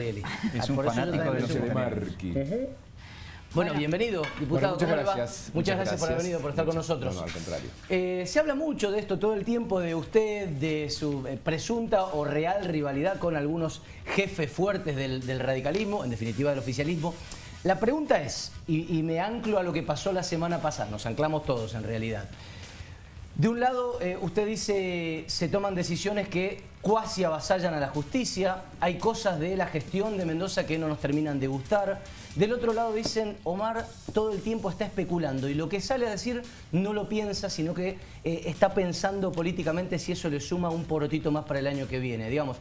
Es un fanático de Marqui. Bueno, bienvenido, diputado. muchas gracias. Muchas, gracias, por haber venido, por estar con nosotros. No, al contrario. Eh, se habla mucho de esto todo el tiempo, de usted, de su eh, presunta o real rivalidad con algunos jefes fuertes del, radicalismo, en definitiva del oficialismo. La pregunta es, y me anclo a lo que pasó la semana pasada, nos anclamos todos en realidad. De un lado, eh, usted dice, se toman decisiones que cuasi avasallan a la justicia, hay cosas de la gestión de Mendoza que no nos terminan de gustar. Del otro lado dicen, Omar todo el tiempo está especulando y lo que sale a decir no lo piensa, sino que eh, está pensando políticamente si eso le suma un porotito más para el año que viene. Digamos,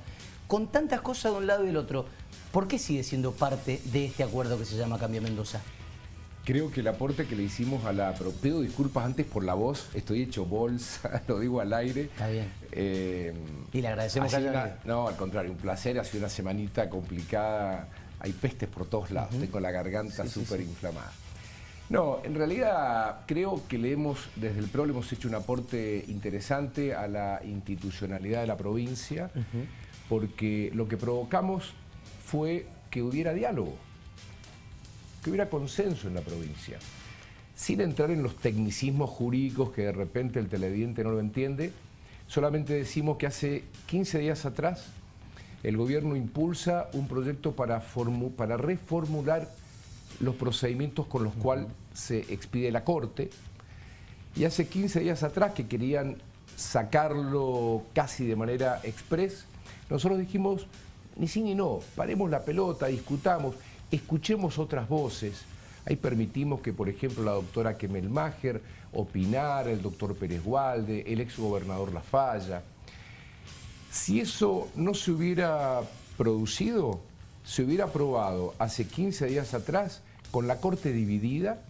con tantas cosas de un lado y del otro, ¿por qué sigue siendo parte de este acuerdo que se llama Cambio Mendoza? Creo que el aporte que le hicimos a la... Pero pido disculpas antes por la voz, estoy hecho bolsa, lo digo al aire. Está bien. Eh, y le agradecemos a No, al contrario, un placer, ha sido una semanita complicada, hay pestes por todos lados, tengo la garganta súper inflamada. No, en realidad creo que le hemos, desde el PRO le hemos hecho un aporte interesante a la institucionalidad de la provincia, porque lo que provocamos fue que hubiera diálogo que hubiera consenso en la provincia, sin entrar en los tecnicismos jurídicos que de repente el televidente no lo entiende, solamente decimos que hace 15 días atrás el gobierno impulsa un proyecto para, para reformular los procedimientos con los cuales se expide la Corte, y hace 15 días atrás que querían sacarlo casi de manera express, nosotros dijimos, ni sí ni no, paremos la pelota, discutamos, escuchemos otras voces. Ahí permitimos que, por ejemplo, la doctora Kemelmacher opinara, el doctor Pérez Gualde, el exgobernador Lafalla. Si eso no se hubiera producido, se hubiera aprobado hace 15 días atrás con la Corte dividida,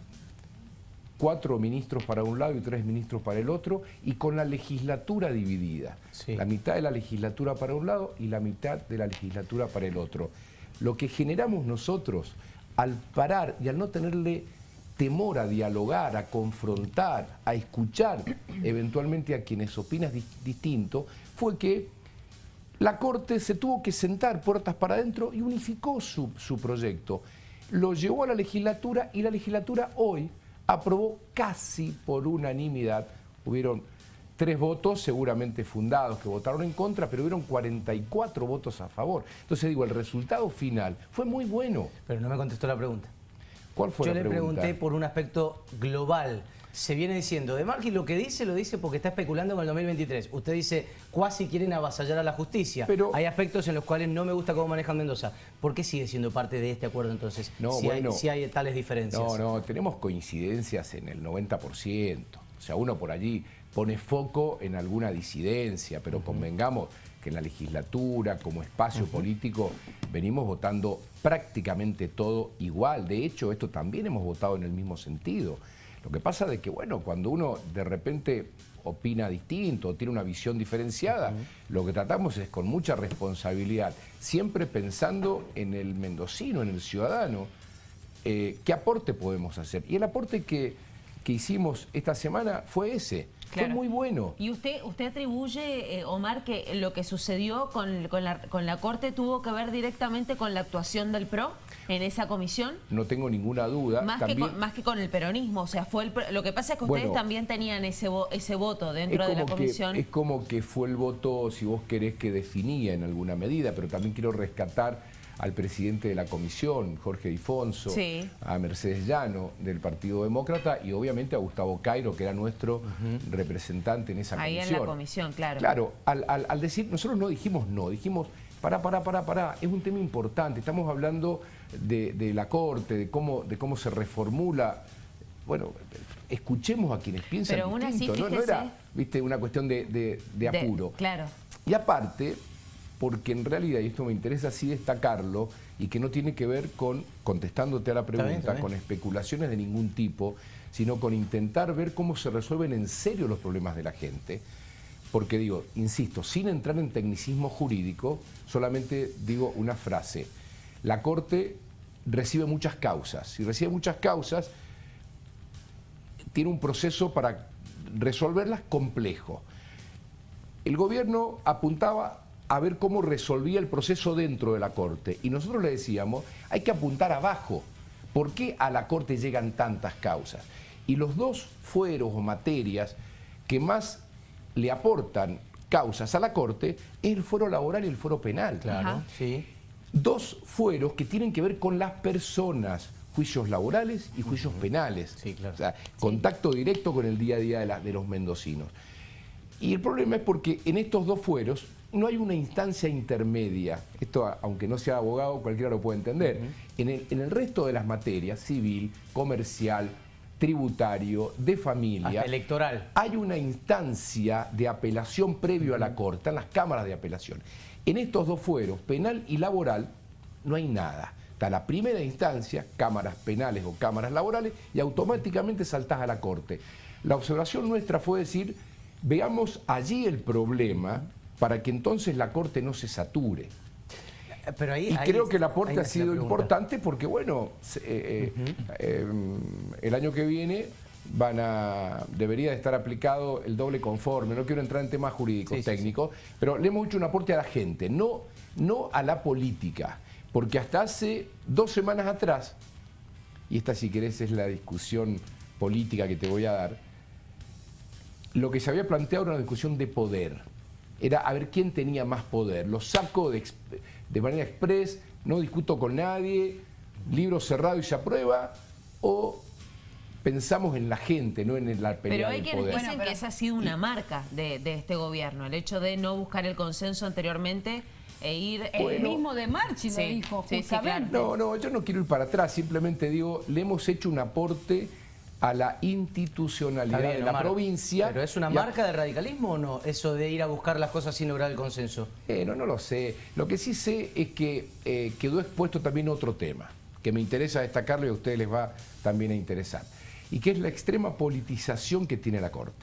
cuatro ministros para un lado y tres ministros para el otro, y con la legislatura dividida. La mitad de la legislatura para un lado y la mitad de la legislatura para el otro. Lo que generamos nosotros al parar y al no tenerle temor a dialogar, a confrontar, a escuchar eventualmente a quienes opinan distinto, fue que la Corte se tuvo que sentar puertas para adentro y unificó su, su proyecto. Lo llevó a la legislatura y la legislatura hoy aprobó casi por unanimidad, hubieron tres votos seguramente fundados que votaron en contra, pero hubieron 44 votos a favor. Entonces digo, el resultado final fue muy bueno. Pero no me contestó la pregunta. ¿Cuál fue Yo la pregunta? Yo le pregunté por un aspecto global. Se viene diciendo, de Marquis lo que dice, lo dice porque está especulando con el 2023. Usted dice, cuasi quieren avasallar a la justicia. Pero, hay aspectos en los cuales no me gusta cómo manejan Mendoza. ¿Por qué sigue siendo parte de este acuerdo entonces? No, si, hay, si hay tales diferencias. No, no, tenemos coincidencias en el 90%. O sea, uno por allí pone foco en alguna disidencia, pero convengamos que en la legislatura, como espacio político, venimos votando prácticamente todo igual. De hecho, esto también hemos votado en el mismo sentido. Lo que pasa es que, bueno, cuando uno de repente opina distinto, tiene una visión diferenciada, lo que tratamos es con mucha responsabilidad, siempre pensando en el mendocino, en el ciudadano, eh, qué aporte podemos hacer. Y el aporte que, que hicimos esta semana fue ese, fue muy bueno. ¿Y usted usted atribuye, eh, Omar, que lo que sucedió con, la, con la Corte tuvo que ver directamente con la actuación del PRO en esa comisión? No tengo ninguna duda. Más, que, con, más que con el peronismo, o sea, fue el, lo que pasa es que ustedes también tenían ese, ese voto dentro de la comisión. es como que fue el voto, si vos querés, que definía en alguna medida, pero también quiero rescatar al presidente de la comisión, Jorge Difonso, a Mercedes Llano del Partido Demócrata y obviamente a Gustavo Cairo, que era nuestro representante en esa comisión. Ahí en la comisión, claro. Claro, al, decir, nosotros no dijimos no, dijimos para, para, para, para, es un tema importante, estamos hablando de, la Corte, de cómo, de cómo se reformula bueno, escuchemos a quienes piensan Pero distinto, ¿no? no, era viste, una cuestión de, apuro. claro. Y aparte, porque en realidad, y esto me interesa así destacarlo, y que no tiene que ver con, contestándote a la pregunta, con especulaciones de ningún tipo, sino con intentar ver cómo se resuelven en serio los problemas de la gente. Porque digo, insisto, sin entrar en tecnicismo jurídico, solamente digo una frase. La Corte recibe muchas causas. Si recibe muchas causas, tiene un proceso para resolverlas complejo. El gobierno apuntaba a ver cómo resolvía el proceso dentro de la Corte. Y nosotros le decíamos, hay que apuntar abajo. ¿Por qué a la Corte llegan tantas causas? Y los dos fueros o materias que más le aportan causas a la Corte es el fuero laboral y el fuero penal. Claro, sí. Dos fueros que tienen que ver con las personas, juicios laborales y juicios penales. Sí, claro. O sea, contacto directo con el día a día de, de los mendocinos. Y el problema es porque en estos dos fueros no hay una instancia intermedia. Esto, aunque no sea abogado, cualquiera lo puede entender. en, el, en el resto de las materias, civil, comercial, tributario, de familia. Hasta electoral. Hay una instancia de apelación previo a la Corte, están las cámaras de apelación. En estos dos fueros, penal y laboral, no hay nada. Está la primera instancia, cámaras penales o cámaras laborales, y automáticamente saltás a la Corte. La observación nuestra fue decir, veamos allí el problema para que entonces la Corte no se sature. Pero ahí, Y ahí- creo que el aporte ha sido importante porque, bueno, eh, eh, eh, el año que viene van a debería de estar aplicado el doble conforme. No quiero entrar en temas jurídicos, Sí, sí, técnicos, pero le hemos hecho un aporte a la gente, no, no a la política. Porque hasta hace dos semanas atrás, y esta si querés es la discusión política que te voy a dar, lo que se había planteado era una discusión de poder. Era a ver quién tenía más poder. Lo saco de, de manera express, no discuto con nadie, libro cerrado y se aprueba, o pensamos en la gente, no en la pelea Pero hay quienes dicen Bueno, que esa ha sido una marca de, de este gobierno, el hecho de no buscar el consenso anteriormente e ir... El Bueno. mismo de Marchi Sí, lo dijo, sí, sí, justamente. No, no, yo no quiero ir para atrás, simplemente digo, le hemos hecho un aporte a la institucionalidad bien, de la Omar, provincia. ¿Pero es una a- marca de radicalismo o no? Eso de ir a buscar las cosas sin lograr el consenso. Eh, no, no lo sé. Lo que sí sé es que eh, quedó expuesto también otro tema, que me interesa destacarlo y a ustedes les va también a interesar, y que es la extrema politización que tiene la Corte.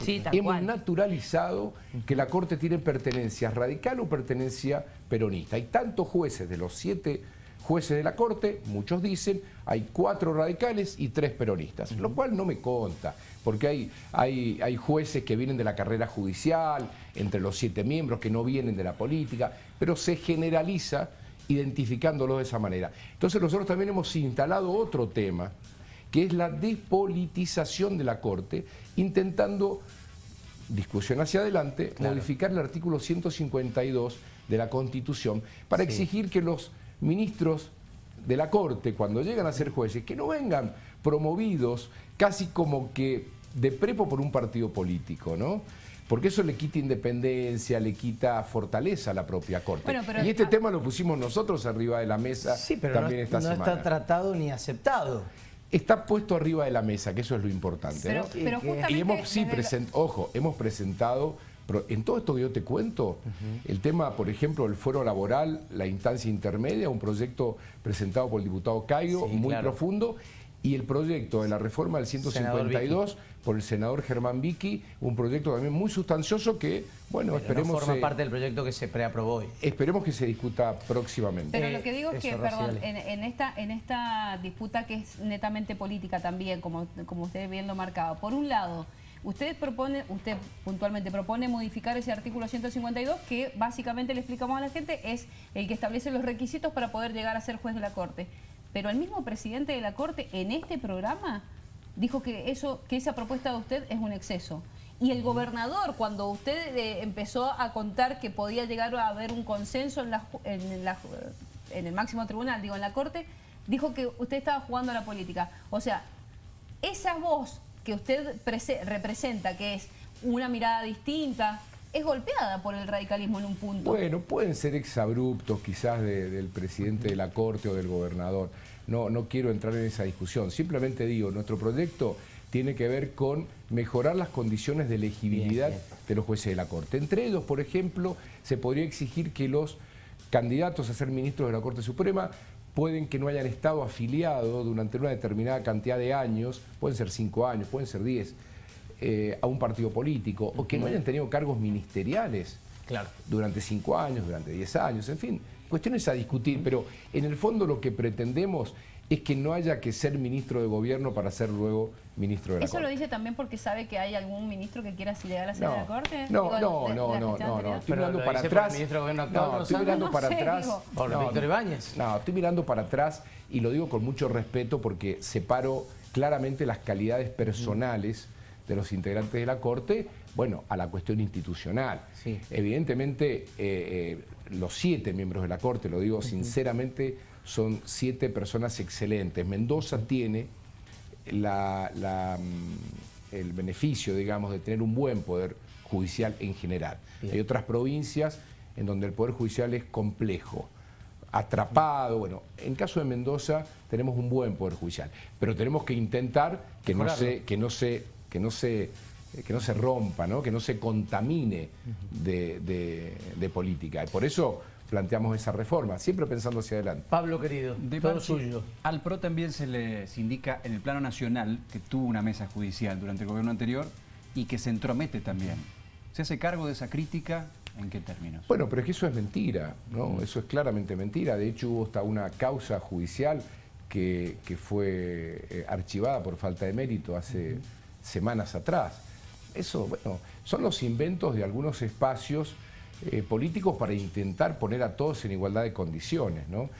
Sí, tal Hemos cual. naturalizado que la Corte tiene pertenencia radical o pertenencia peronista. Hay tantos jueces de los siete jueces de la Corte, muchos dicen, hay cuatro radicales y tres peronistas, lo cual no me conta, porque hay, hay, hay jueces que vienen de la carrera judicial, entre los siete miembros que no vienen de la política, pero se generaliza identificándolo de esa manera. Entonces nosotros también hemos instalado otro tema, que es la despolitización de la Corte, intentando discusión hacia adelante, Claro. modificar el artículo 152 de la Constitución para Sí. exigir que los ministros de la Corte, cuando llegan a ser jueces, que no vengan promovidos casi como que de prepo por un partido político, ¿no? Porque eso le quita independencia, le quita fortaleza a la propia Corte. Bueno, pero- y este tema lo pusimos nosotros arriba de la mesa Sí, pero no, también esta no semana. está tratado ni aceptado. Está puesto arriba de la mesa, que eso es lo importante. Pero, ¿no? pero que- justamente... Y hemos, sí, present- ojo, hemos presentado, pero en todo esto que yo te cuento, el tema, por ejemplo, el foro laboral, la instancia intermedia, un proyecto presentado por el diputado Cairo, Sí, muy claro. profundo, y el proyecto de la reforma del 152 por el senador Germán Vicky, un proyecto también muy sustancioso que, bueno, Pero esperemos, no forma se- parte del proyecto que se preaprobó hoy. esperemos que se discuta próximamente. Pero Eh, lo que digo es que, Rosy, perdón, en, en esta, en esta disputa que es netamente política también, como, como usted bien lo marcaba, por un lado, usted propone, usted puntualmente propone modificar ese artículo 152 que básicamente le explicamos a la gente es el que establece los requisitos para poder llegar a ser juez de la Corte. Pero el mismo presidente de la Corte en este programa dijo que eso, que esa propuesta de usted es un exceso. Y el gobernador, cuando usted eh, empezó a contar que podía llegar a haber un consenso en, en el máximo tribunal, digo, en la Corte, dijo que usted estaba jugando a la política. O sea, esa voz que usted prese- representa, que es una mirada distinta, es golpeada por el radicalismo en un punto. Bueno, pueden ser exabruptos quizás de- del presidente de la Corte o del gobernador. No, no quiero entrar en esa discusión. Simplemente digo, nuestro proyecto tiene que ver con mejorar las condiciones de elegibilidad Bien, bien. de los jueces de la Corte. Entre ellos, por ejemplo, se podría exigir que los candidatos a ser ministros de la Corte Suprema pueden que no hayan estado afiliados durante una determinada cantidad de años, pueden ser cinco años, pueden ser diez, eh, a un partido político, o que no hayan tenido cargos ministeriales Claro. durante cinco años, durante diez años, en fin. cuestiones a discutir, pero en el fondo lo que pretendemos es que no haya que ser ministro de gobierno para ser luego ministro de la ¿Eso Corte. lo dice también porque sabe que hay algún ministro que quiera llegar a ser de la Corte? No, Digo, no, de- no, de la no, no, no, estoy mirando para atrás. ministro de Gobierno actual, No, estoy mirando para atrás. digo. Por No, Víctor Ibáñez. No, estoy mirando para atrás y lo digo con mucho respeto porque separo claramente las calidades personales de los integrantes de la Corte, bueno, a la cuestión institucional. Sí. Evidentemente, eh, eh, los siete miembros de la Corte, lo digo sinceramente, son siete personas excelentes. Mendoza tiene la- la, mm, el beneficio, digamos, de tener un buen poder judicial en general. Bien. Hay otras provincias en donde el poder judicial es complejo, atrapado. Bueno, en caso de Mendoza tenemos un buen poder judicial, pero tenemos que intentar que no se, que no se, que no se, que no se rompa, ¿no? que no se contamine de, de- de política. Y por eso planteamos esa reforma, siempre pensando hacia adelante. Pablo querido, De todo suyo. Al PRO también se le indica en el plano nacional que tuvo una mesa judicial durante el gobierno anterior y que se entromete también. ¿Se hace cargo de esa crítica? ¿En qué términos? Bueno, pero es que eso es mentira, ¿no? Eso es claramente mentira. De hecho, hubo hasta una causa judicial que, que fue eh, archivada por falta de mérito hace semanas atrás. Eso, bueno, son los inventos de algunos espacios eh, políticos para intentar poner a todos en igualdad de condiciones, ¿no?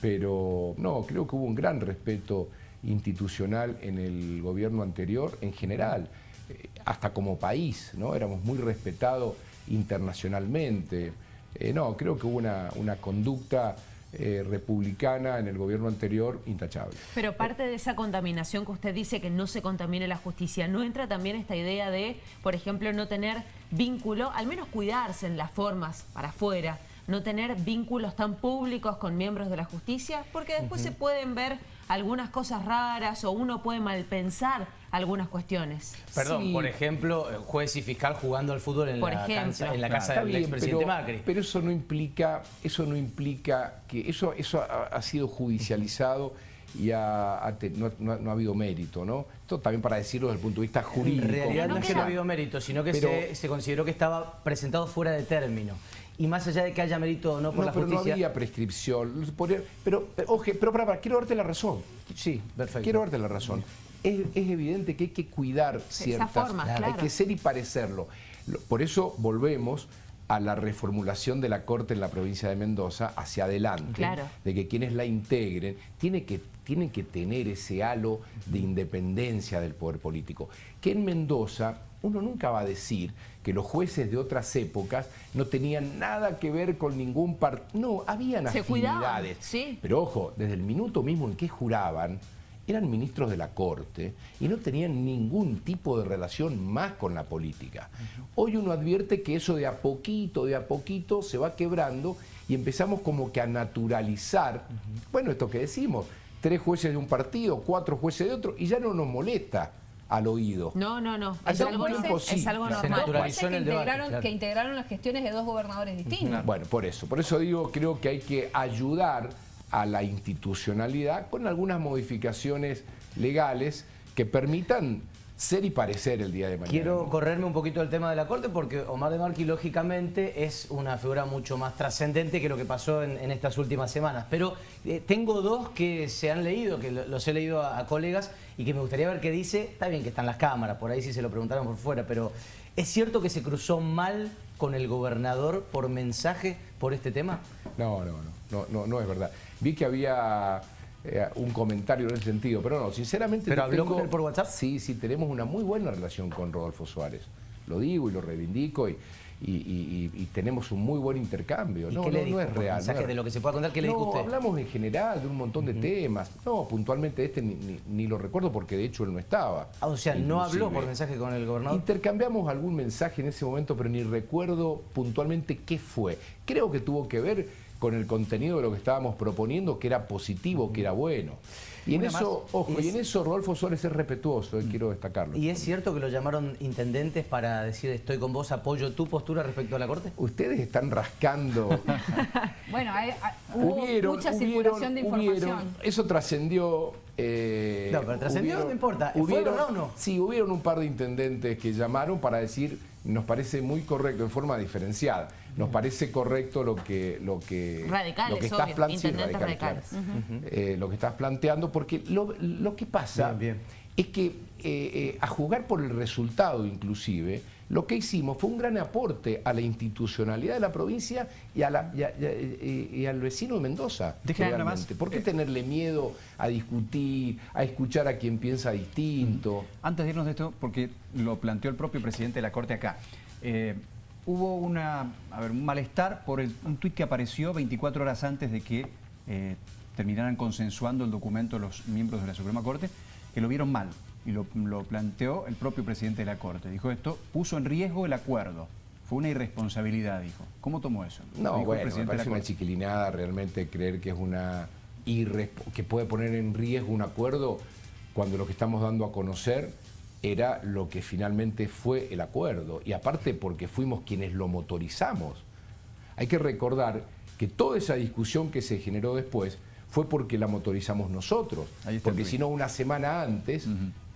Pero no, creo que hubo un gran respeto institucional en el gobierno anterior en general, eh, hasta como país, ¿no? Éramos muy respetados internacionalmente. Eh, no, creo que hubo una, una conducta eh, republicana en el gobierno anterior intachable. Pero parte de esa contaminación que usted dice que no se contamine la justicia, ¿no entra también esta idea de, por ejemplo, no tener vínculo, al menos cuidarse en las formas para afuera, no tener vínculos tan públicos con miembros de la justicia? Porque después se pueden ver algunas cosas raras o uno puede malpensar algunas cuestiones. Perdón, Sí. por ejemplo, eh, juez y fiscal jugando al fútbol en, Por la, ejemplo. cancha- en la casa del bien, expresidente pero, Macri. Pero eso no implica, eso no implica que eso, eso ha, ha sido judicializado y ha- no, no ha- no ha habido mérito, ¿no? Esto también para decirlo desde el punto de vista jurídico. En realidad no es que no ha habido mérito, sino que Pero- se, se consideró que estaba presentado fuera de término. Y más allá de que haya mérito o no por No, la pero no había prescripción. Pero, pero, oje, pero, para, para, quiero darte la razón. Sí, perfecto. Quiero darte la razón. Es, es evidente que hay que cuidar ciertas... formas, Hay claro. que ser y parecerlo. Lo- Por eso volvemos a la reformulación de la Corte en la provincia de Mendoza hacia adelante, Claro. de que quienes la integren tiene que, tienen que tener ese halo de independencia del poder político. Que en Mendoza uno nunca va a decir que los jueces de otras épocas no tenían nada que ver con ningún partido. No, habían Se cuidaban, sí. Pero ojo, desde el minuto mismo en que juraban, eran ministros de la Corte y no tenían ningún tipo de relación más con la política. Hoy uno advierte que eso de a poquito, de a poquito se va quebrando y empezamos como que a naturalizar, bueno, esto que decimos, tres jueces de un partido, cuatro jueces de otro, y ya no nos molesta al oído. No, no, no. Es Hace algo, un tiempo sí. es algo Se normal. naturalizó en que el debate, integraron, claro. que integraron las gestiones de dos gobernadores distintos. Bueno, por eso. Por eso digo, creo que hay que ayudar a la institucionalidad con algunas modificaciones legales que permitan ser y parecer el día de mañana. Quiero correrme un poquito del tema de la Corte porque Omar de Marqui lógicamente es una figura mucho más trascendente que lo que pasó en, en estas últimas semanas. Pero eh, tengo dos que se han leído, que lo- los he leído a, a colegas y que me gustaría ver qué dice. Está bien que están las cámaras, por ahí sí se lo preguntaron por fuera, pero ¿es cierto que se cruzó mal con el gobernador por mensaje por este tema? No, no, no, no, no, no es verdad. Vi que había eh, un comentario en ese sentido, pero no, sinceramente... ¿Pero habló tengo- con él por WhatsApp? Sí, sí, tenemos una muy buena relación con Rodolfo Suárez. Lo digo y lo reivindico y, y- y- y- y tenemos un muy buen intercambio. ¿Y no, qué le no, dijo no es real. mensaje? no De lo que se pueda contar, ¿qué le no, dijo usted? hablamos en general de un montón de temas. No, puntualmente este ni, ni- ni lo recuerdo porque de hecho él no estaba. Ah, o sea, no habló por mensaje con el gobernador. Intercambiamos algún mensaje en ese momento, pero ni recuerdo puntualmente qué fue. Creo que tuvo que ver con el contenido de lo que estábamos proponiendo, que era positivo, que era bueno. Y en eso, ojo, y en eso Rodolfo Suárez es respetuoso, eh, quiero destacarlo. ¿Y es cierto que lo llamaron intendentes para decir estoy con vos, apoyo tu postura respecto a la Corte? Ustedes están rascando. Bueno, hay- hay- hubo Hubieron, mucha hubieron, circulación de información. hubieron. Eso trascendió. eh, No, pero trascendió, hubieron- no importa. ¿Fue hubieron- verdad o no? Sí, hubieron un par de intendentes que llamaron para decir nos parece muy correcto, en forma diferenciada. Nos parece correcto lo que, lo que, radicales, lo que estás planteando. Eh, lo que estás planteando, porque lo, lo que pasa Bien, bien. es que eh, eh, a jugar por el resultado inclusive, lo que hicimos fue un gran aporte a la institucionalidad de la provincia y, a la- y a- y al vecino de Mendoza. Más. ¿Por qué Eh, tenerle miedo a discutir, a escuchar a quien piensa distinto? Antes de irnos de esto, porque lo planteó el propio presidente de la Corte acá, eh, hubo una, a ver, un malestar por el- un tuit que apareció 24 horas antes de que eh, terminaran consensuando el documento los miembros de la Suprema Corte, que lo vieron mal. Y lo, lo planteó el propio presidente de la Corte. Dijo esto, puso en riesgo el acuerdo. Fue una irresponsabilidad, dijo. ¿Cómo tomó eso? No, dijo el bueno, me presidente de la parece una chiquilinada realmente creer que es una que puede poner en riesgo un acuerdo cuando lo que estamos dando a conocer era lo que finalmente fue el acuerdo. Y aparte porque fuimos quienes lo motorizamos. Hay que recordar que toda esa discusión que se generó después fue porque la motorizamos nosotros. El Porque si no, una semana antes,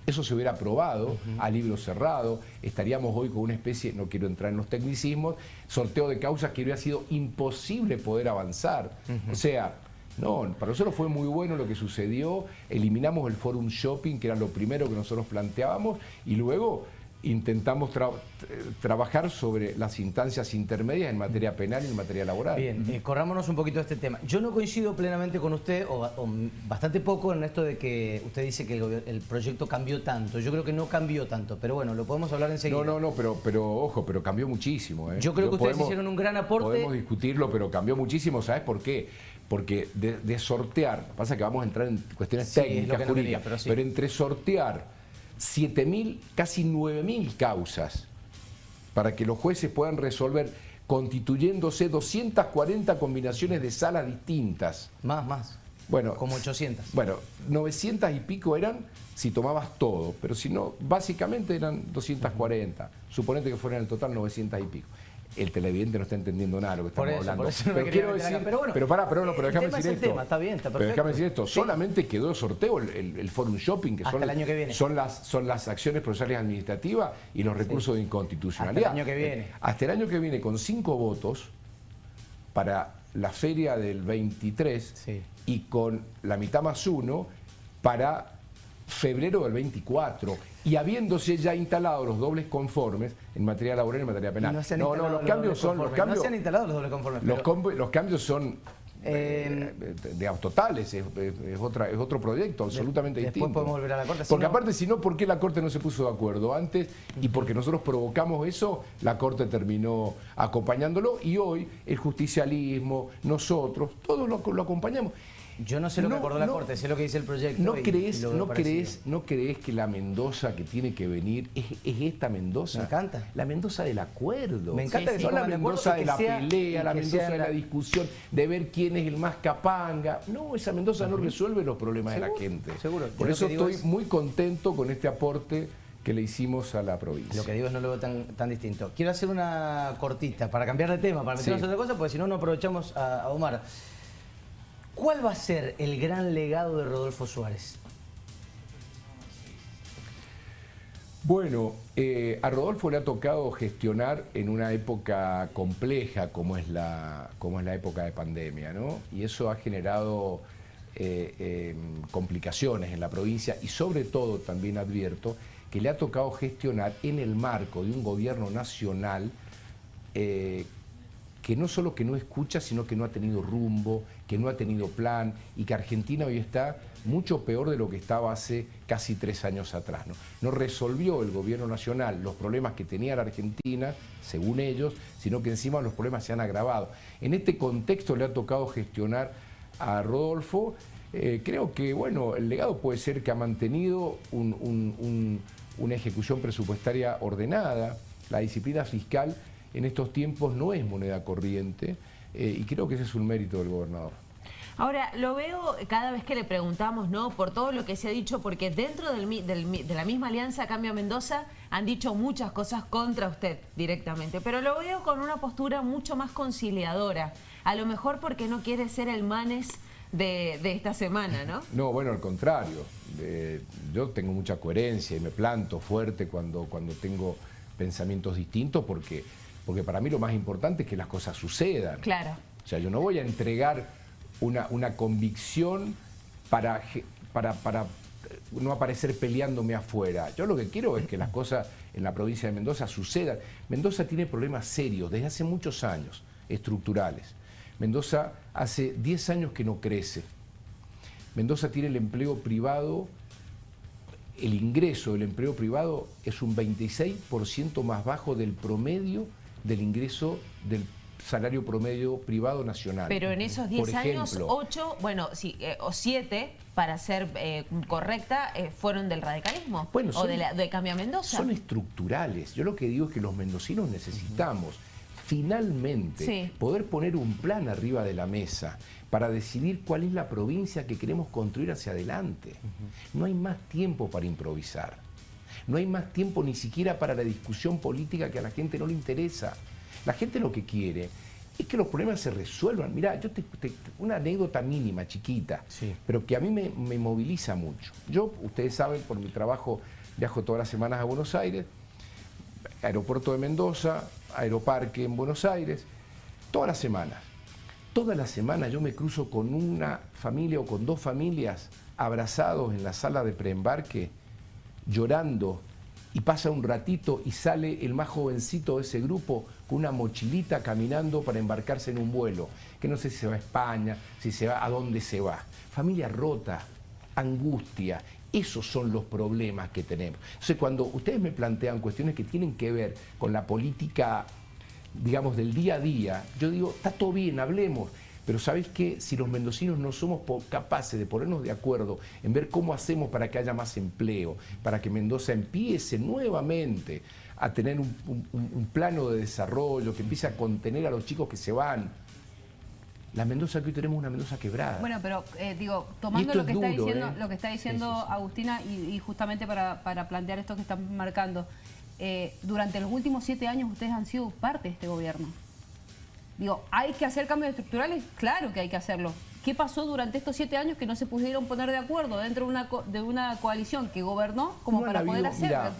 eso se hubiera aprobado a libro cerrado. Estaríamos hoy con una especie, no quiero entrar en los tecnicismos, sorteo de causas que hubiera sido imposible poder avanzar. O sea, no, para nosotros fue muy bueno lo que sucedió. Eliminamos el forum shopping, que era lo primero que nosotros planteábamos, y luego intentamos tra- trabajar sobre las instancias intermedias en materia penal y en materia laboral. Bien, eh, corrámonos un poquito de este tema. Yo no coincido plenamente con usted, o, o bastante poco en esto de que usted dice que el, proyecto cambió tanto. Yo creo que no cambió tanto, pero bueno, lo podemos hablar enseguida. No, no, no, pero, pero ojo, pero cambió muchísimo. ¿eh? Yo creo que ustedes hicieron un gran aporte. Podemos discutirlo, pero cambió muchísimo. ¿Sabes por qué? Porque de, de sortear, pasa que vamos a entrar en cuestiones Sí, técnicas, no jurídicas, pero sí. pero entre sortear 7.000, casi 9.000 causas para que los jueces puedan resolver constituyéndose 240 combinaciones de salas distintas. Más, más. Bueno, Como 800. Bueno, 900 y pico eran si tomabas todo, pero si no, básicamente eran 240. Suponete que fueran en total 900 y pico. El televidente no está entendiendo nada de lo que Por estamos eso, hablando. por eso no me pero quiero decir, Pero bueno, pero para, pero no, pero el déjame es decir esto. tema, está bien, está Pero déjame decir esto, Sí. solamente quedó de sorteo el, el- el Forum Shopping, que Hasta son, el año que viene. son las son las acciones procesales administrativas y los recursos de inconstitucionalidad. Hasta el año que viene. Hasta el año que viene con cinco votos para la feria del 23 Sí. y con la mitad más uno para febrero del 24 y habiéndose ya instalado los dobles conformes en materia laboral y en materia penal. no no, los cambios son los cambios, No se han instalado los dobles conformes. los, pero- combo- los cambios son Eh, de totales, es, es- es otra, es otro proyecto absolutamente después distinto. podemos volver a la Corte, Porque aparte, si no, ¿por qué la Corte no se puso de acuerdo antes? Y porque nosotros provocamos eso, la Corte terminó acompañándolo y hoy el justicialismo, nosotros, todos lo, lo acompañamos. Yo no sé lo que acordó la no. Corte, sé lo que dice el proyecto. ¿No y- crees, y no, crees, ¿No crees que la Mendoza que tiene que venir es, es esta Mendoza? Me encanta. La Mendoza del acuerdo. Me encanta Sí, que sí. No se la Mendoza de la sea- pelea, la Mendoza de la discusión, de ver quién es el más capanga. No, esa Mendoza no resuelve los problemas de la gente. seguro. Por eso estoy es- muy contento con este aporte que le hicimos a la provincia. Lo que digo es no lo veo tan, tan distinto. Quiero hacer una cortita para cambiar de tema, para meternos Sí. otra cosa, porque si no, no aprovechamos a, a Omar. ¿Cuál va a ser el gran legado de Rodolfo Suárez? Bueno, eh, a Rodolfo le ha tocado gestionar en una época compleja como es la, como es la época de pandemia, ¿no? Y eso ha generado eh, eh, complicaciones en la provincia y sobre todo también advierto que le ha tocado gestionar en el marco de un gobierno nacional eh, que no solo que no escucha, sino que no ha tenido rumbo, que no ha tenido plan y que Argentina hoy está mucho peor de lo que estaba hace casi tres años atrás. No, no resolvió el gobierno nacional los problemas que tenía la Argentina, según ellos, sino que encima los problemas se han agravado. En este contexto le ha tocado gestionar a Rodolfo. Eh, creo que bueno, el legado puede ser que ha mantenido un- un- un- una ejecución presupuestaria ordenada, la disciplina fiscal en estos tiempos no es moneda corriente eh, y creo que ese es un mérito del gobernador. Ahora, lo veo cada vez que le preguntamos, ¿no? Por todo lo que se ha dicho, porque dentro del del de la misma alianza Cambio Mendoza han dicho muchas cosas contra usted directamente, pero lo veo con una postura mucho más conciliadora. A lo mejor porque no quiere ser el manes de, de esta semana, ¿no? No, bueno, al contrario. Eh, yo tengo mucha coherencia y me planto fuerte cuando, cuando tengo pensamientos distintos porque, porque para mí lo más importante es que las cosas sucedan. Claro. O sea, yo no voy a entregar una, una convicción para, para, para no aparecer peleándome afuera. Yo lo que quiero es que las cosas en la provincia de Mendoza sucedan. Mendoza tiene problemas serios desde hace muchos años, estructurales. Mendoza hace 10 años que no crece. Mendoza tiene el empleo privado, el ingreso del empleo privado es un 26% más bajo del promedio del ingreso del salario promedio privado nacional. Pero en esos 10 años, 8, bueno, sí, eh, o 7, para ser eh, correcta, eh, fueron del radicalismo bueno, o de, la, de Cambia Mendoza. Son estructurales. Yo lo que digo es que los mendocinos necesitamos finalmente poder poner un plan arriba de la mesa para decidir cuál es la provincia que queremos construir hacia adelante. No hay más tiempo para improvisar. No hay más tiempo ni siquiera para la discusión política que a la gente no le interesa. La gente lo que quiere es que los problemas se resuelvan. Mirá, yo te, una anécdota mínima, chiquita, pero que a mí me, me, moviliza mucho. Yo, ustedes saben, por mi trabajo viajo todas las semanas a Buenos Aires, aeropuerto de Mendoza, aeroparque en Buenos Aires, todas las semanas. Todas las semanas yo me cruzo con una familia o con dos familias abrazados en la sala de preembarque, llorando, y pasa un ratito y sale el más jovencito de ese grupo con una mochilita caminando para embarcarse en un vuelo, que no sé si se va a España, si se va, a dónde se va. Familia rota, angustia, esos son los problemas que tenemos. Entonces, cuando ustedes me plantean cuestiones que tienen que ver con la política, digamos, del día a día, yo digo, está todo bien, hablemos. Pero ¿sabéis qué? Si los mendocinos no somos capaces de ponernos de acuerdo en ver cómo hacemos para que haya más empleo, para que Mendoza empiece nuevamente a tener un, plano de desarrollo, que empiece a contener a los chicos que se van, la Mendoza que hoy tenemos es una Mendoza quebrada. Bueno, pero eh, digo, tomando lo que, está diciendo, ¿eh? lo que está diciendo Agustina y, justamente para, plantear esto que están marcando, eh, durante los últimos siete años ustedes han sido parte de este gobierno. Digo, ¿hay que hacer cambios estructurales? Claro que hay que hacerlo. ¿Qué pasó durante estos siete años que no se pudieron poner de acuerdo dentro de una, de una coalición que gobernó como para poder hacerlo?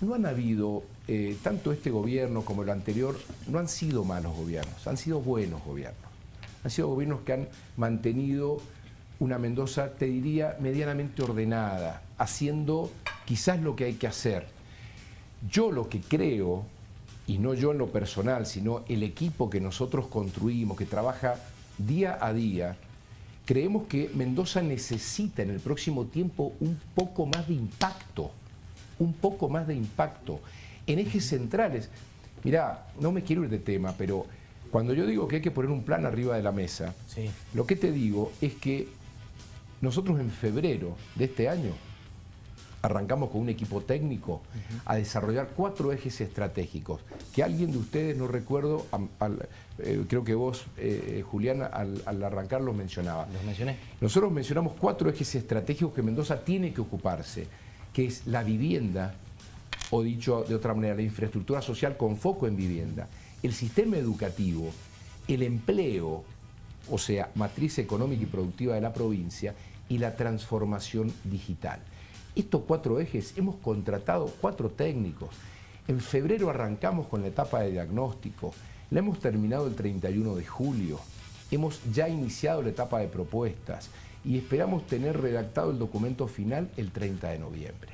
no han habido, eh, tanto este gobierno como el anterior, no han sido malos gobiernos, han sido buenos gobiernos. Han sido gobiernos que han mantenido una Mendoza, te diría, medianamente ordenada, haciendo quizás lo que hay que hacer. Yo lo que creo y no yo en lo personal, sino el equipo que nosotros construimos, que trabaja día a día, creemos que Mendoza necesita en el próximo tiempo un poco más de impacto, un poco más de impacto en ejes centrales. Mirá, no me quiero ir de tema, pero cuando yo digo que hay que poner un plan arriba de la mesa, lo que te digo es que nosotros en febrero de este año arrancamos con un equipo técnico a desarrollar cuatro ejes estratégicos, que alguien de ustedes, no recuerdo, eh, creo que vos, eh, eh, Julián, al, arrancar los mencionaba. ¿Los mencioné? Nosotros mencionamos cuatro ejes estratégicos que Mendoza tiene que ocuparse, que es la vivienda, o dicho de otra manera, la infraestructura social con foco en vivienda, el sistema educativo, el empleo, o sea, matriz económica y productiva de la provincia, y la transformación digital. Estos cuatro ejes hemos contratado cuatro técnicos. En febrero arrancamos con la etapa de diagnóstico, la hemos terminado el 31 de julio, hemos ya iniciado la etapa de propuestas y esperamos tener redactado el documento final el 30 de noviembre.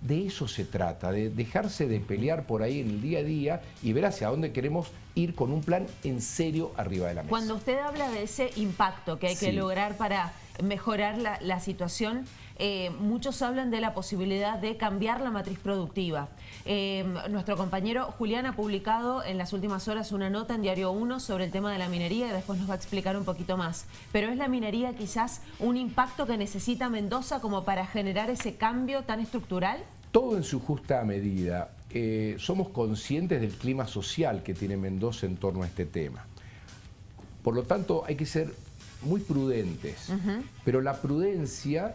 De eso se trata, de dejarse de pelear por ahí en el día a día y ver hacia dónde queremos ir con un plan en serio arriba de la mesa. Cuando usted habla de ese impacto que hay que lograr para mejorar la, situación, eh, muchos hablan de la posibilidad de cambiar la matriz productiva. Eh, nuestro compañero Julián ha publicado en las últimas horas una nota en Diario 1 sobre el tema de la minería y después nos va a explicar un poquito más. Pero ¿es la minería quizás un impacto que necesita Mendoza como para generar ese cambio tan estructural? Todo en su justa medida. Eh, somos conscientes del clima social que tiene Mendoza en torno a este tema. Por lo tanto, hay que ser muy prudentes, pero la prudencia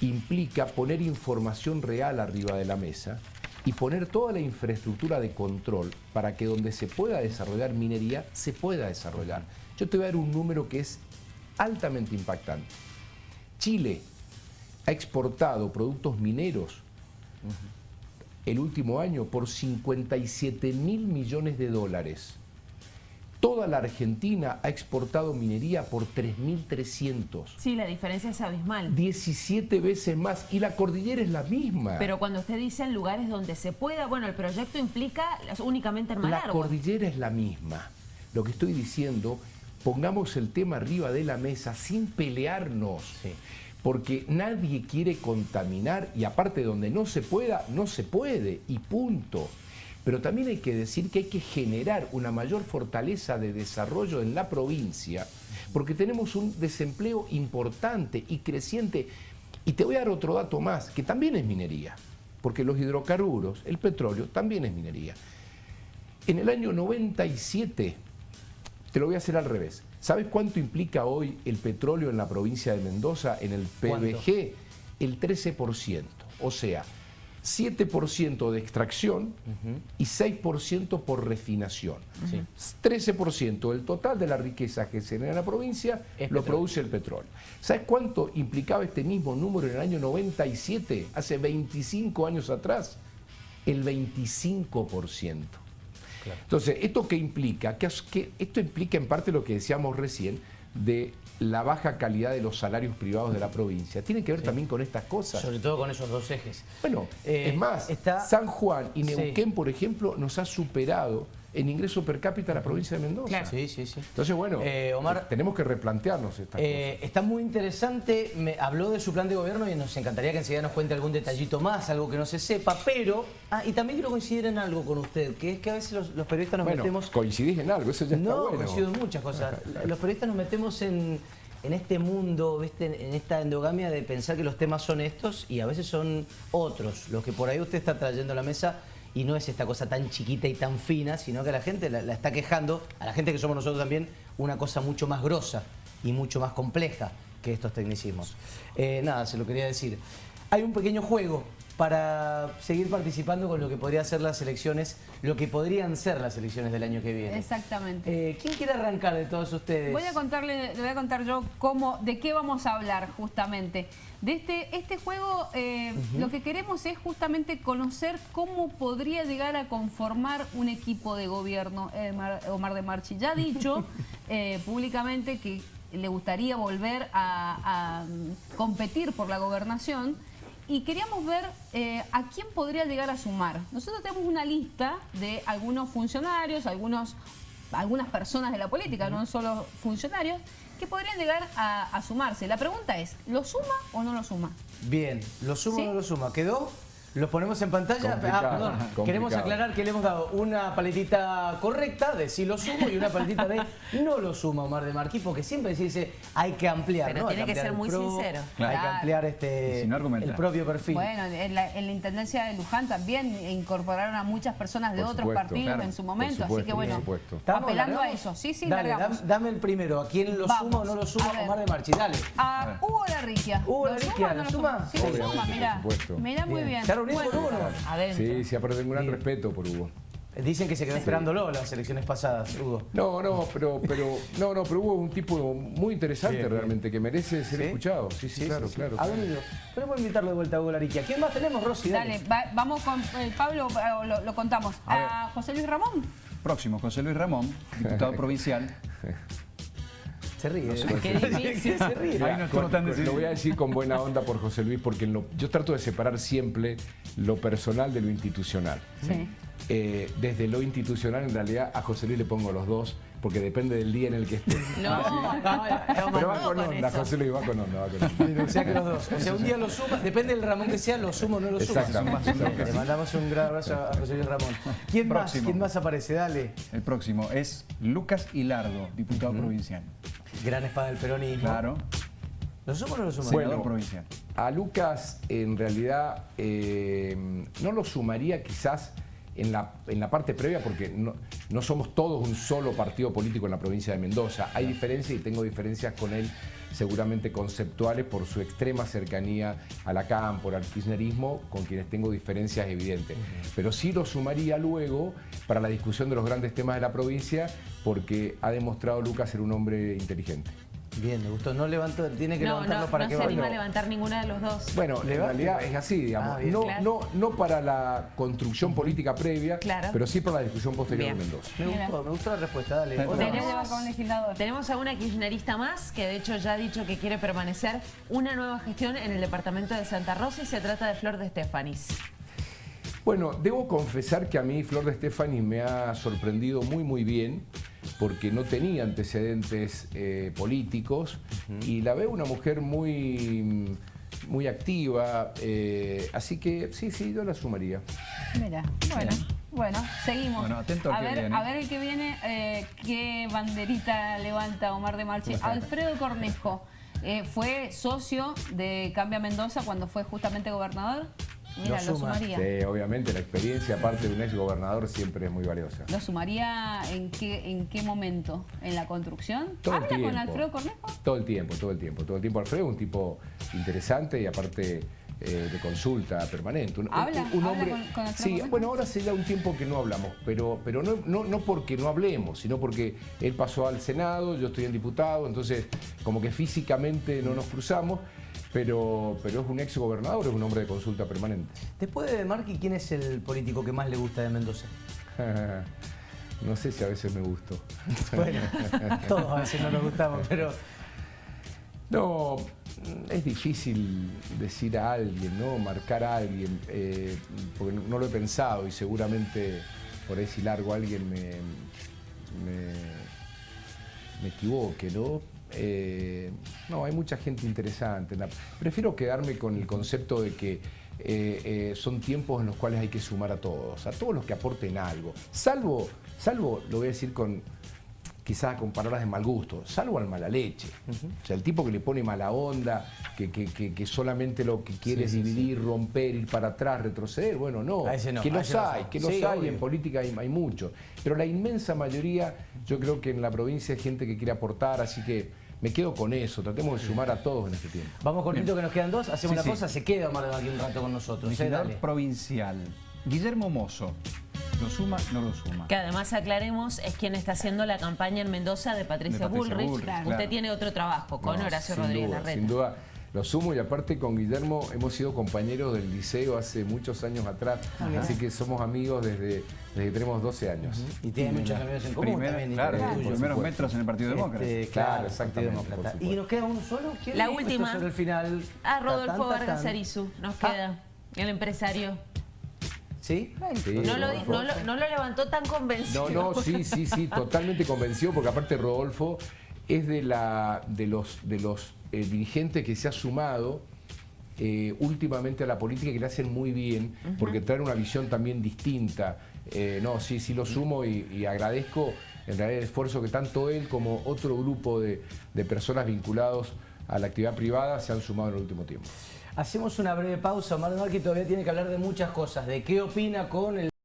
implica poner información real arriba de la mesa y poner toda la infraestructura de control para que donde se pueda desarrollar minería, se pueda desarrollar. Yo te voy a dar un número que es altamente impactante. Chile ha exportado productos mineros el último año por 57 mil millones de dólares. Toda la Argentina ha exportado minería por 3.300. Sí, la diferencia es abismal. 17 veces más y la cordillera es la misma. Pero cuando usted dice en lugares donde se pueda, bueno, el proyecto implica únicamente en Malargüe. La cordillera es la misma. Lo que estoy diciendo, pongamos el tema arriba de la mesa sin pelearnos. Porque nadie quiere contaminar y aparte donde no se pueda, no se puede y punto. Pero también hay que decir que hay que generar una mayor fortaleza de desarrollo en la provincia, porque tenemos un desempleo importante y creciente. Y te voy a dar otro dato más, que también es minería, porque los hidrocarburos, el petróleo, también es minería. En el año 97, te lo voy a hacer al revés, ¿sabes cuánto implica hoy el petróleo en la provincia de Mendoza, en el PBG? El 13%. O sea, 7% de extracción y 6% por refinación. 13% del total de la riqueza que se genera en la provincia lo produce el petróleo. ¿Sabes cuánto implicaba este mismo número en el año 97, hace 25 años atrás? El 25%. Entonces, ¿esto qué implica? Que, que esto implica en parte lo que decíamos recién de la baja calidad de los salarios privados de la provincia. Tiene que ver también con estas cosas. Sobre todo con esos dos ejes. Bueno, eh, es más, San Juan y Neuquén, por ejemplo, nos ha superado en ingreso per cápita la provincia de Mendoza. Sí, sí, sí. Entonces, bueno, eh, Omar, tenemos que replantearnos estas eh, cosas. Está muy interesante, me habló de su plan de gobierno y nos encantaría que enseguida nos cuente algún detallito más, algo que no se sepa, pero, ah, y también quiero coincidir en algo con usted, que es que a veces los, periodistas nos bueno, metemos... coincidís en algo, eso ya está no, coincido en muchas cosas. los periodistas nos metemos en en este mundo, ¿viste? en esta endogamia de pensar que los temas son estos y a veces son otros, los que por ahí usted está trayendo a la mesa y no es esta cosa tan chiquita y tan fina, sino que la gente la, está quejando, a la gente que somos nosotros también, una cosa mucho más grosa y mucho más compleja que estos tecnicismos. Eh, nada, se lo quería decir. Hay un pequeño juego para seguir participando con lo que podría ser las elecciones, lo que podrían ser las elecciones del año que viene. Exactamente. Eh, ¿Quién quiere arrancar de todos ustedes? Voy a contarle, le voy a contar yo cómo, de qué vamos a hablar justamente. De este, este juego eh, lo que queremos es justamente conocer cómo podría llegar a conformar un equipo de gobierno eh, Omar de Marchi. Ya ha dicho públicamente que le gustaría volver a competir por la gobernación, y queríamos ver eh, a quién podría llegar a sumar. Nosotros tenemos una lista de algunos funcionarios, algunos, algunas personas de la política, no solo funcionarios, que podrían llegar a, sumarse. La pregunta es, ¿lo suma o no lo suma? Bien, ¿lo suma o no lo suma? ¿Quedó? ¿Lo ponemos en pantalla? Ah, perdón. Queremos aclarar que le hemos dado una paletita correcta de sí lo sumo y una paletita de no lo sumo, Omar de Marquí, porque siempre se dice hay que ampliar. Pero tiene que ser muy sincero. Hay que ampliar este, el propio perfil. Bueno, en la, Intendencia de Luján también incorporaron a muchas personas de otros partidos en su momento, así que bueno, apelando a eso. Sí, sí, dale, dame, el primero. ¿A quién lo suma o no lo suma Omar de Marchi? Dale. A Hugo Larriquia. Hugo Larriquia, ¿lo suma? Sí, lo suma, mira. Mira muy bien. Sí, sí, aparte tengo un gran respeto por Hugo. Dicen que se quedó esperándolo las elecciones pasadas, Hugo. No, no, pero, pero, no, no, pero Hugo es un tipo muy interesante realmente, que merece ser escuchado. Sí, sí, claro, claro. A ver, podemos invitarlo de vuelta a Hugo Lariquia. ¿Quién más tenemos, Rosy? Dale, vamos con eh, Pablo, eh, lo, contamos. A, José Luis Ramón. Próximo, José Luis Ramón, diputado provincial. Se ríe. Qué difícil. Se ríe. lo voy a decir con buena onda por José Luis, porque yo trato de separar siempre lo personal de lo institucional. Sí. Eh, desde lo institucional, en realidad, a José Luis le pongo los dos, porque depende del día en el que esté. No, no, Pero va con onda, José Luis, va con onda, va con onda. O sea que los dos. O sea, un día lo suma, depende del Ramón que sea, lo sumo o no lo sumo. Le mandamos un gran abrazo a José Luis Ramón. ¿Quién más? ¿Quién más aparece? Dale. El próximo es Lucas Hilardo, diputado provincial. Gran espada del peronismo. Claro. ¿Lo sumo o no lo sumo? Bueno, provincial. A Lucas, en realidad, eh, no lo sumaría quizás en la, en la parte previa porque no, no, somos todos un solo partido político en la provincia de Mendoza. Hay diferencias y tengo diferencias con él seguramente conceptuales por su extrema cercanía a la CAM, por el kirchnerismo, con quienes tengo diferencias evidentes. Pero sí lo sumaría luego para la discusión de los grandes temas de la provincia porque ha demostrado Lucas ser un hombre inteligente. Bien, me gustó. No levantó, tiene que No, levantarlo no, para no que se vaya. anima a levantar ninguna de los dos. Bueno, en realidad es así, digamos. Ah, bien. no, Claro. no, no para la construcción política previa, Claro. pero sí para la discusión posterior Bien. en Mendoza. Me Mira. gustó, me gustó la respuesta, dale. Tenemos-. Tenemos a una kirchnerista más que de hecho ya ha dicho que quiere permanecer una nueva gestión en el departamento de Santa Rosa y se trata de Flor de Estefanis. Bueno, debo confesar que a mí Flor de Stefani me ha sorprendido muy muy bien porque no tenía antecedentes eh, políticos y la veo una mujer muy, muy activa, eh, así que sí, sí, yo la sumaría. Mira, bueno, bueno, seguimos. Bueno, atento al a que ver, viene. A ver el que viene, eh, qué banderita levanta Omar de Marchi. Alfredo Cornejo eh, fue socio de Cambia Mendoza cuando fue justamente gobernador. Mira, Lo lo, suma. sumaría. Sí, obviamente la experiencia, aparte de un ex gobernador, siempre es muy valiosa. ¿Lo sumaría en qué, en qué momento? ¿En la construcción? Todo el ¿Habla con tiempo. Alfredo Cornejo? Todo el tiempo, todo el tiempo, todo el tiempo. Alfredo es un tipo interesante y aparte eh, de consulta permanente. Un, ¿Habla? un- un ¿Habla hombre. con- con sí, bueno, ahora ya un tiempo que no hablamos, pero, pero no, no, no porque no hablemos, sino porque él pasó al Senado, yo estoy en diputado, entonces como que físicamente no nos cruzamos, pero, pero es un ex gobernador, es un hombre de consulta permanente. Después de Marqui, ¿quién es el político que más le gusta de Mendoza? no sé si a veces me gustó. Bueno, todos a veces no nos gustamos, pero No, es difícil decir a alguien, ¿no? Marcar a alguien, eh, porque no lo he pensado y seguramente por ahí si largo alguien me, me, me equivoque, ¿no? Eh, no, hay mucha gente interesante. Prefiero quedarme con el concepto de que eh, eh, son tiempos en los cuales hay que sumar a todos, a todos los que aporten algo. Salvo, salvo, lo voy a decir con, quizás con palabras de mal gusto, salvo al mala leche. O sea, el tipo que le pone mala onda, que, que- que- que solamente lo que quiere es dividir, romper, ir para atrás, retroceder. Bueno, no. No, que los no hay, sabe. que los Sí, hay, obvio. en política hay, hay mucho. Pero la inmensa mayoría, yo creo que en la provincia hay gente que quiere aportar, así que me quedo con eso. Tratemos de sumar a todos en este tiempo. vamos cortito que nos quedan dos, hacemos Sí, una sí. cosa, se queda Omar de Marqui un rato con nosotros. ¿eh? Dale. provincial. Guillermo Mozo. ¿Lo suma? No lo suma. Que además aclaremos es quien está haciendo la campaña en Mendoza de Patricia, De Patricia Bullrich. Bullrich, Usted tiene otro trabajo con No, Horacio sin Rodríguez duda, Larreta. Sin duda, lo sumo y aparte con Guillermo hemos sido compañeros del liceo hace muchos años atrás, así que somos amigos desde, desde que tenemos 12 años. Y tiene muchos amigos en común Primera- también. claro, los primeros supuesto. metros en el Partido Demócrata. Este, Claro, claro, exactamente, Partido Demócrata. Y nos queda uno solo. ¿Quién La última. sobre el final. Ah, Ta, Rodolfo Vargas. Arizu, nos Ah. queda. El empresario. ¿Sí? Sí, No lo, Rodolfo. no lo- no lo levantó tan convencido. No, no, sí, sí, sí, totalmente convencido, porque aparte Rodolfo es de, la, de los, de los eh, dirigentes que se ha sumado eh, últimamente a la política y que le hacen muy bien, porque traen una visión también distinta. Eh, no, sí, sí lo sumo y, y agradezco en realidad el esfuerzo que tanto él como otro grupo de, de personas vinculados a la actividad privada se han sumado en el último tiempo. Hacemos una breve pausa. Omar Marqui todavía tiene que hablar de muchas cosas. De qué opina con el